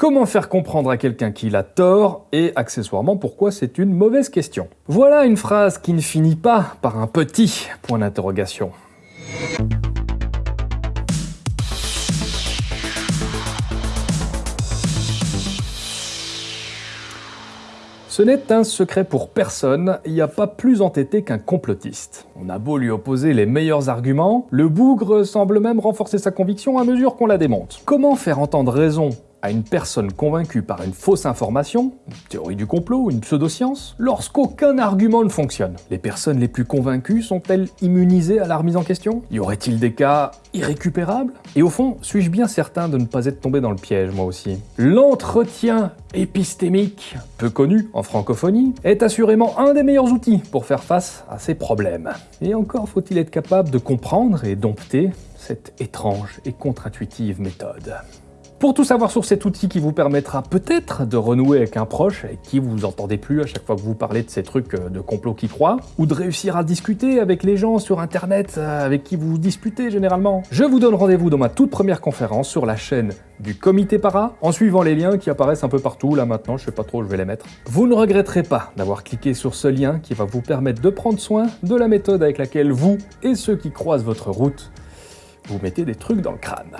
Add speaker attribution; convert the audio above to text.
Speaker 1: Comment faire comprendre à quelqu'un qu'il a tort et accessoirement pourquoi c'est une mauvaise question? Voilà une phrase qui ne finit pas par un petit point d'interrogation. Ce n'est un secret pour personne, il n'y a pas plus entêté qu'un complotiste. On a beau lui opposer les meilleurs arguments, le bougre semble même renforcer sa conviction à mesure qu'on la démonte. Comment faire entendre raison à une personne convaincue par une fausse information, une théorie du complot, une pseudoscience, lorsqu'aucun argument ne fonctionne. Les personnes les plus convaincues sont-elles immunisées à la remise en question? Y aurait-il des cas irrécupérables? Et au fond, suis-je bien certain de ne pas être tombé dans le piège moi aussi? L'entretien épistémique, peu connu en francophonie, est assurément un des meilleurs outils pour faire face à ces problèmes. Et encore faut-il être capable de comprendre et dompter cette étrange et contre-intuitive méthode. Pour tout savoir sur cet outil qui vous permettra peut-être de renouer avec un proche avec qui vous entendez plus à chaque fois que vous parlez de ces trucs euh, de complot qui croient, ou de réussir à discuter avec les gens sur internet euh, avec qui vous disputez généralement, je vous donne rendez-vous dans ma toute première conférence sur la chaîne du Comité Para, en suivant les liens qui apparaissent un peu partout, là maintenant, je sais pas trop où je vais les mettre. Vous ne regretterez pas d'avoir cliqué sur ce lien qui va vous permettre de prendre soin de la méthode avec laquelle vous et ceux qui croisent votre route, vous mettez des trucs dans le crâne.